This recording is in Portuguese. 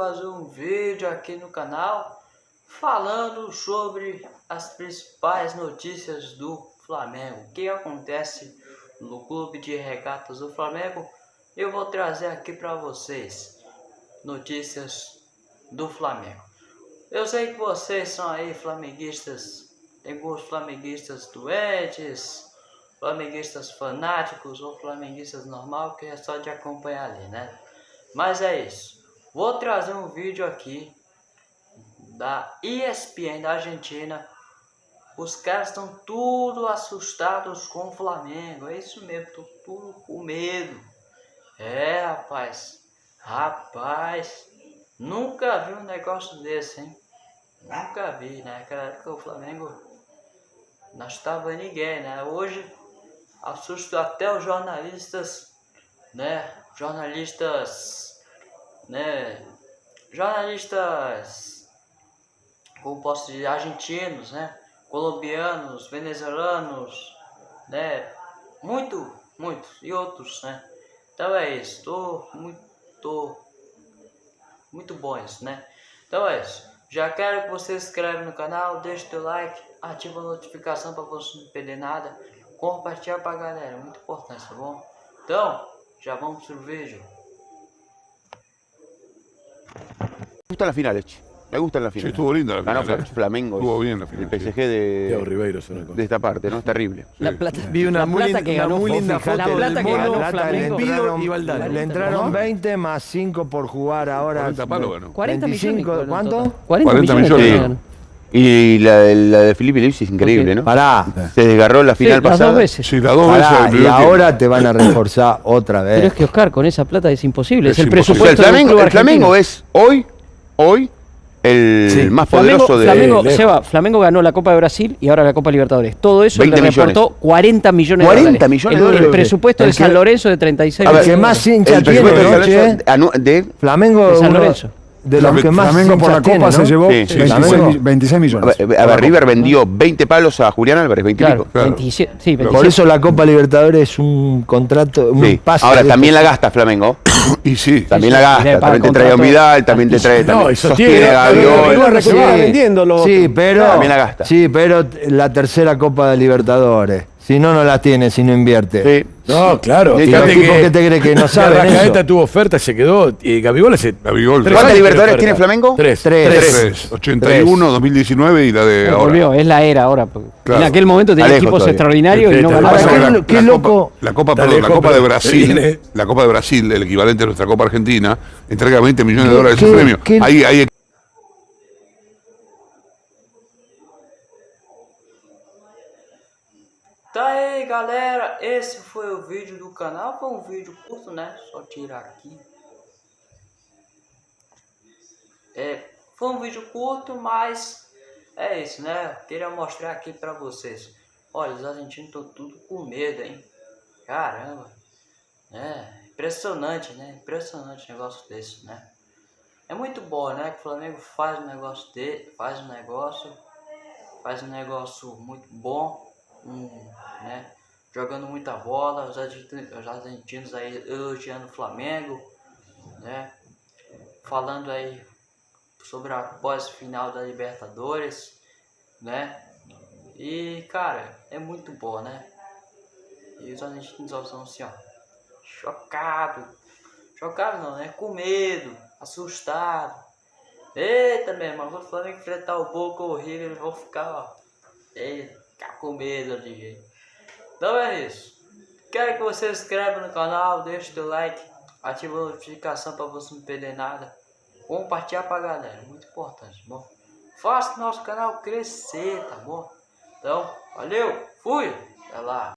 fazer um vídeo aqui no canal falando sobre as principais notícias do Flamengo. O que acontece no clube de regatas do Flamengo, eu vou trazer aqui para vocês notícias do Flamengo. Eu sei que vocês são aí flamenguistas, tem alguns flamenguistas doentes, flamenguistas fanáticos ou flamenguistas normal que é só de acompanhar ali, né? Mas é isso. Vou trazer um vídeo aqui da ESPN da Argentina. Os caras estão tudo assustados com o Flamengo. É isso mesmo, tô tudo com medo. É, rapaz. Rapaz. Nunca vi um negócio desse, hein? Nunca vi, né? Naquela época o Flamengo não estava ninguém, né? Hoje assusta até os jornalistas, né? jornalistas, né, jornalistas, como posso dizer, argentinos, né, colombianos, venezuelanos, né, muito, muito, e outros, né. Então é isso, tô muito, muito bom isso, né. Então é isso. Já quero que você se inscreva no canal, deixe o like, ativa a notificação para você não perder nada, compartilhar a galera, muito importante, tá bom? Então, ya vamos al vídeo. Me gustan las finales, me gustan las Sí, finales. estuvo linda la Ganó final. ¿eh? Flamengo. Estuvo bien la final, El sí. PSG de, Ribeiro de esta parte, ¿no? Es terrible. La plata, Vi una la muy, plata que ganó muy linda foto la plata que ganó le Flamengo. entraron, y Valdano. le entraron ¿Cómo? 20 más 5 por jugar ahora. 40 palos ganó. 40 millones. 25, fueron en ¿Cuánto? total. 40, 40 millones. ganó. Y la, de- la de Felipe Luis es increíble, ¿no? Pará. Se desgarró la Sí, final las pasada. dos veces. Sí, las dos Pará, veces. y ahora te van a reforzar otra Pero es vez. que Oscar, con esa plata es imposible. Es, Es el imposible. O sea, el presupuesto del Flamengo, club el Flamengo es hoy, hoy, el Sí. más Flamengo, poderoso de... Flamengo, lejos. Seba, Flamengo ganó la Copa de Brasil y ahora la Copa Libertadores. Todo eso 20 le millones. reportó 40 millones 40 de dólares. millones el, de dólares. El presupuesto El de San Lorenzo de 36 A ver, El que millones. más hincha tiene, presupuesto ¿no, de, anu- de Flamengo De San uno Lorenzo. De los que más Flamengo por la Copa tiene, se ¿no? llevó Sí, 26, mi- 26 a millones. ver, a ver, River vendió 20 palos a Julián Álvarez, 20 y Claro, pico. Claro. 27, sí, Por 27. eso la Copa Libertadores es un contrato, un Sí. pase. Ahora también la gasta Flamengo. Y sí. También sí, la gasta, también te trae a Vidal, también te trae No, a pero Gaviol. Sí. se Sí, pero. También la gasta. Sí, pero la tercera Copa de Libertadores. Si no, no la tiene, si no invierte. Sí. No, claro. ¿Y los tipos que te creen que no saben eso? tuvo oferta, se quedó. Y Gabigol hace. Gabigol. tres ¿Cuántas Libertadores tiene Flamengo? Tres. Tres. Tres. 81, 2019 y la de ahora. volvió, es la era ahora. Claro. En aquel momento tenía equipos todavía. extraordinarios y no Está ganaba Ahora, Pasa qué loco- La Copa, Está perdón, la Copa de Brasil, viene. la Copa de Brasil, el equivalente a nuestra Copa Argentina, entrega 20 millones de ¿Qué- dólares de premio. qué- Ahí, ahí galera, esse foi o vídeo do canal, foi um vídeo curto né, só tirar aqui. É, foi um vídeo curto, mas é isso né, queria mostrar aqui pra vocês. Olha, os argentinos estão tudo com medo, hein, caramba, é impressionante né, impressionante negócio desse né. É muito bom né, que o Flamengo faz um negócio dele, faz um negócio, faz um negócio muito bom, um, né? Jogando muita bola, os argentinos, os argentinos aí elogiando o Flamengo, né? Falando aí sobre a pós-final da Libertadores, né? E cara, é muito bom, né? E os argentinos são assim, ó, chocado, chocado não, né? Com medo, assustado. Eita, meu irmão, o Flamengo enfrentar o Boca River, eles vão ficar, ó, eita, com medo de jeito. Então é isso. Quero que você se inscreva no canal, deixe o like, ative a notificação para você não perder nada. Compartilhar pra galera, muito importante, bom? Faça o nosso canal crescer, tá bom? Então, valeu, fui, até lá.